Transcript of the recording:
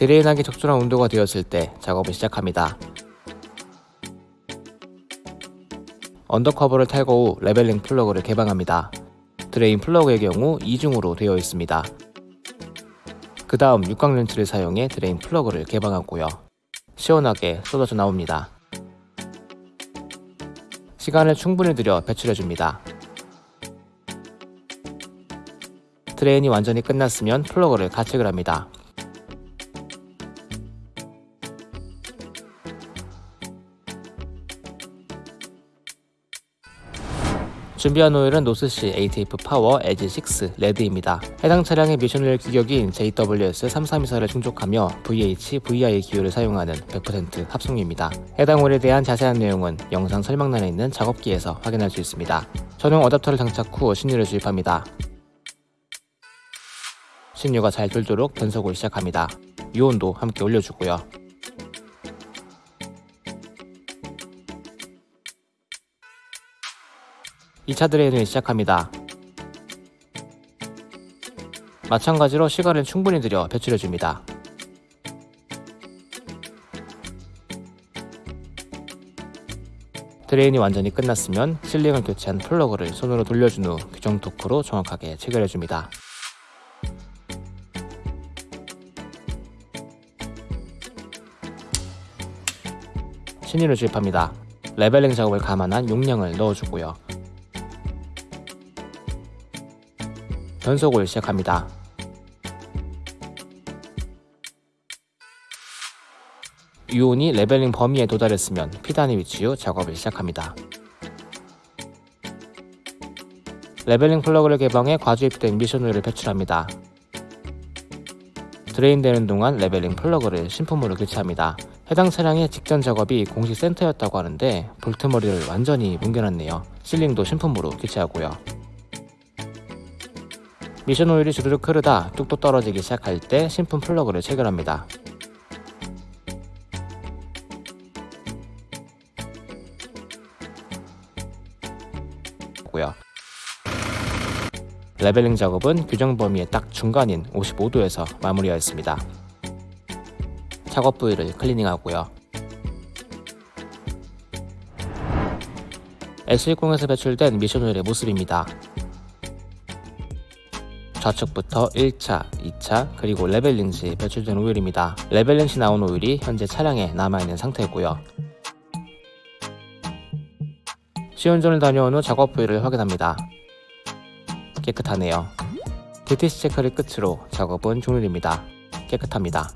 drain하기 적절한 온도가 되었을 때 작업을 시작합니다. undercover를 탈거 후 leveling 플러그를 개방합니다. drain 플러그의 경우 이중으로 되어 있습니다. 그 다음 육각 렌치를 사용해 drain 플러그를 개방하고요. 시원하게 쏟아져 나옵니다. 시간을 충분히 들여 배출해줍니다. drain이 완전히 끝났으면 플러그를 가체결 합니다. 준비한 오일은 노스씨 ATF 파워 에지 6 레드입니다. 해당 차량의 미션오일 규격인 JWS3324를 충족하며 VH, VI 기호를 사용하는 100% 합성유입니다. 해당 오일에 대한 자세한 내용은 영상 설명란에 있는 작업기에서 확인할 수 있습니다. 전용 어댑터를 장착 후 신유를 주입합니다. 신유가 잘 돌도록 변속을 시작합니다. 유온도 함께 올려주고요. 2차 드레인을 시작합니다. 마찬가지로 시간을 충분히 들여 배출해줍니다. drain이 완전히 끝났으면 sealing을 교체한 플러그를 손으로 돌려준 후 규정 토크로 정확하게 체결해줍니다. 신유를 주입합니다. leveling 작업을 감안한 용량을 넣어주고요. 변속을 시작합니다. 유온이 leveling 범위에 도달했으면 P단에 위치 후 작업을 시작합니다. leveling 플러그를 개방해 과주입된 미션오일을 배출합니다. drain되는 동안 leveling 플러그를 신품으로 교체합니다. 해당 차량의 직전 작업이 공식 센터였다고 하는데 볼트머리를 완전히 뭉개놨네요. sealing도 신품으로 교체하고요. 미션 오일이 주르륵 흐르다 뚝뚝 떨어지기 시작할 때 신품 플러그를 체결합니다. leveling 작업은 규정 범위의 딱 중간인 55도에서 마무리하였습니다. 작업 부위를 클리닝하고요. S10에서 배출된 미션 오일의 모습입니다. 좌측부터 1차, 2차, 그리고 leveling 시 배출된 오일입니다. leveling 시 나온 오일이 현재 차량에 남아있는 상태고요. 시운전을 다녀온 후 작업 부위를 확인합니다. 깨끗하네요. DTC 체크를 끝으로 작업은 종료됩니다. 깨끗합니다.